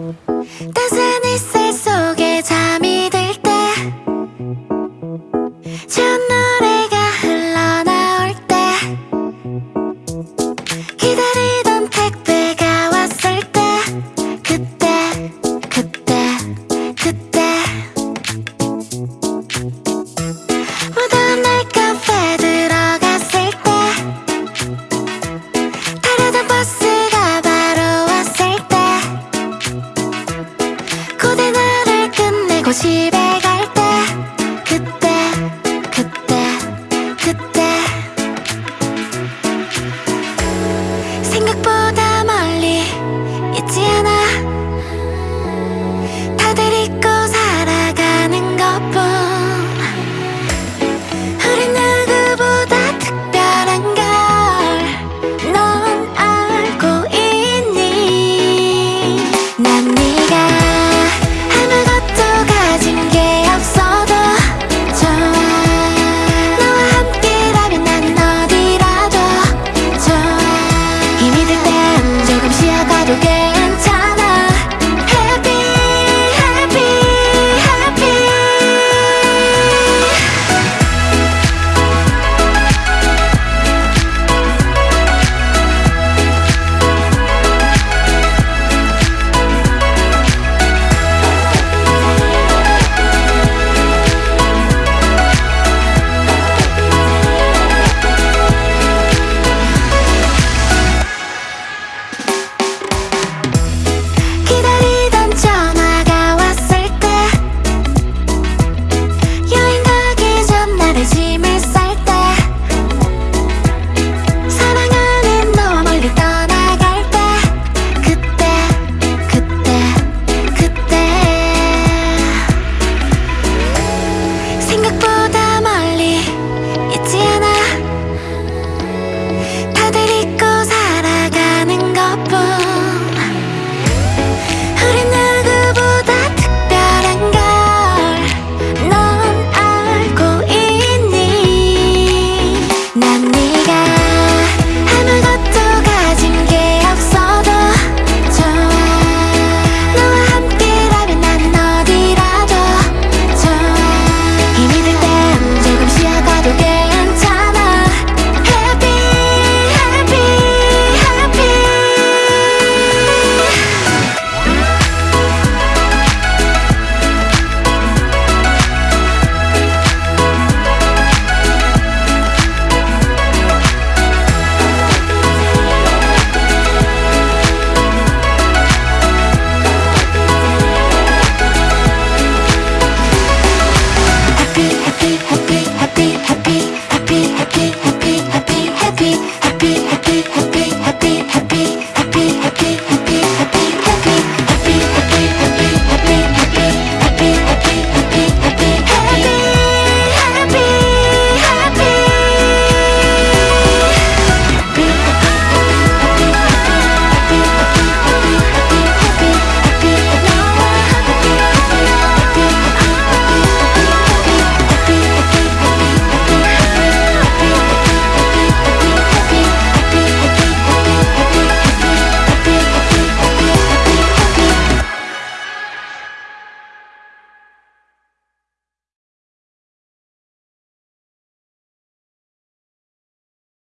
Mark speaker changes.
Speaker 1: Doesn't it say so しべが me.